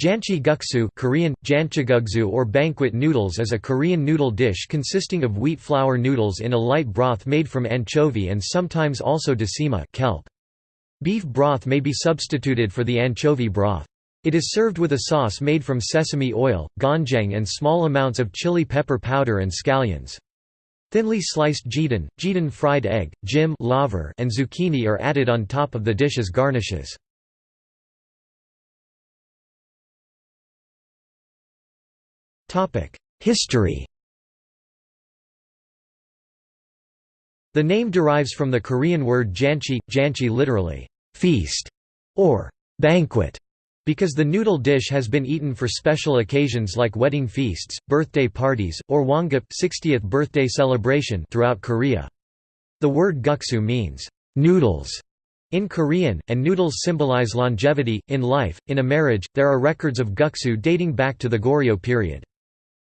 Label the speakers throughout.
Speaker 1: Janchi guksu Korean, janchigugsu or banquet noodles is a Korean noodle dish consisting of wheat flour noodles in a light broth made from anchovy and sometimes also dasima kelp. Beef broth may be substituted for the anchovy broth. It is served with a sauce made from sesame oil, gochujang and small amounts of chili pepper powder and scallions. Thinly sliced jjidan, jjidan fried egg, gim laver and zucchini are added on top of the dish as garnishes. History The name derives from the Korean word janchi, janchi literally, feast, or banquet, because the noodle dish has been eaten for special occasions like wedding feasts, birthday parties, or hwangap 60th birthday celebration throughout Korea. The word guksu means, noodles, in Korean, and noodles symbolize longevity, in life. In a marriage, there are records of guksu dating back to the Goryeo period.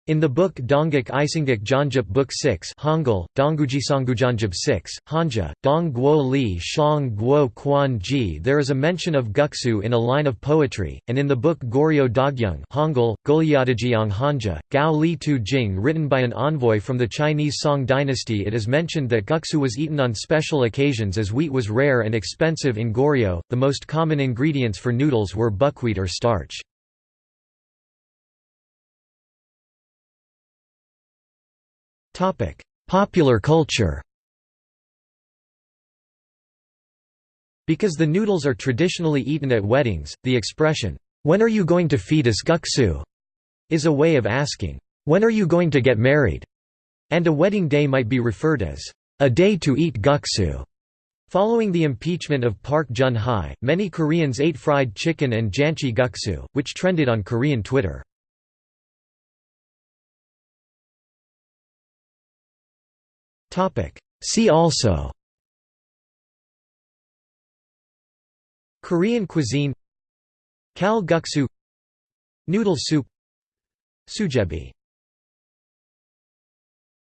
Speaker 1: In the book Dongguk Isangguk Janjup Book 6 Hangul, Donggujisanggujanjub 6, Hanja, Dong Guo Li Shang Guo Quan Ji there is a mention of guksu in a line of poetry, and in the book Goryeo Dogyung Hangul, Golyadajiyang Hanja, Gao Li Tu Jing written by an envoy from the Chinese Song dynasty it is mentioned that guksu was eaten on special occasions as wheat was rare and expensive in Goryeo, the most common ingredients for noodles were buckwheat or starch. Popular culture Because the noodles are traditionally eaten at weddings, the expression, "'When are you going to feed us guksu?' is a way of asking, "'When are you going to get married?' and a wedding day might be referred as, "'a day to eat guksu'. Following the impeachment of Park Geun-hye, many Koreans ate fried chicken and janchi guksu, which trended on Korean Twitter. See also. Korean cuisine. Kal guksu Noodle soup. Sujebi